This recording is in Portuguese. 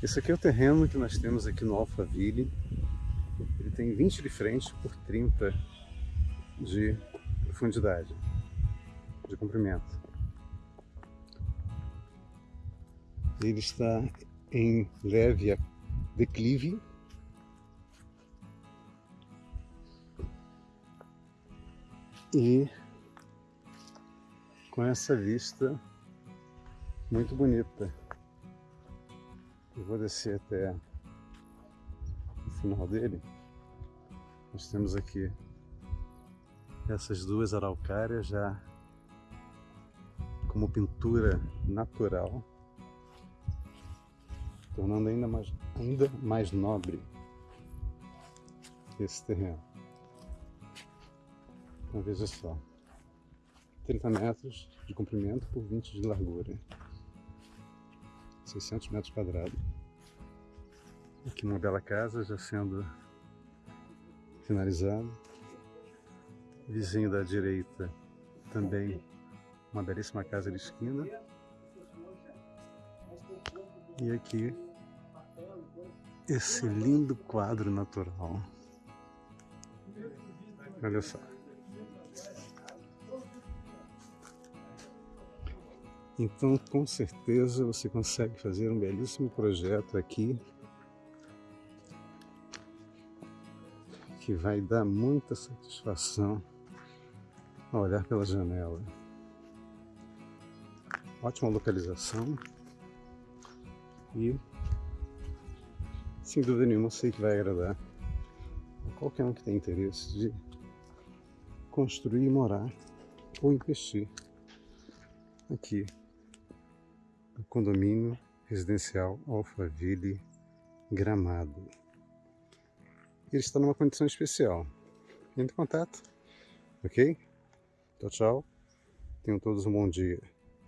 Esse aqui é o terreno que nós temos aqui no Alphaville. Ele tem 20 de frente por 30 de profundidade, de comprimento. Ele está em leve declive. E com essa vista muito bonita. Eu vou descer até o final dele. Nós temos aqui essas duas araucárias já como pintura natural, tornando ainda mais, ainda mais nobre esse terreno. Então veja só, 30 metros de comprimento por 20 de largura. 600 metros quadrados. Aqui uma bela casa já sendo finalizada. Vizinho da direita também uma belíssima casa de esquina. E aqui esse lindo quadro natural. Olha só. Então, com certeza, você consegue fazer um belíssimo projeto aqui que vai dar muita satisfação ao olhar pela janela. Ótima localização e, sem dúvida nenhuma, sei que vai agradar a qualquer um que tem interesse de construir, morar ou investir aqui do condomínio residencial Alphaville Gramado. Ele está numa condição especial. Entre em contato, ok? Tchau, tchau. Tenham todos um bom dia.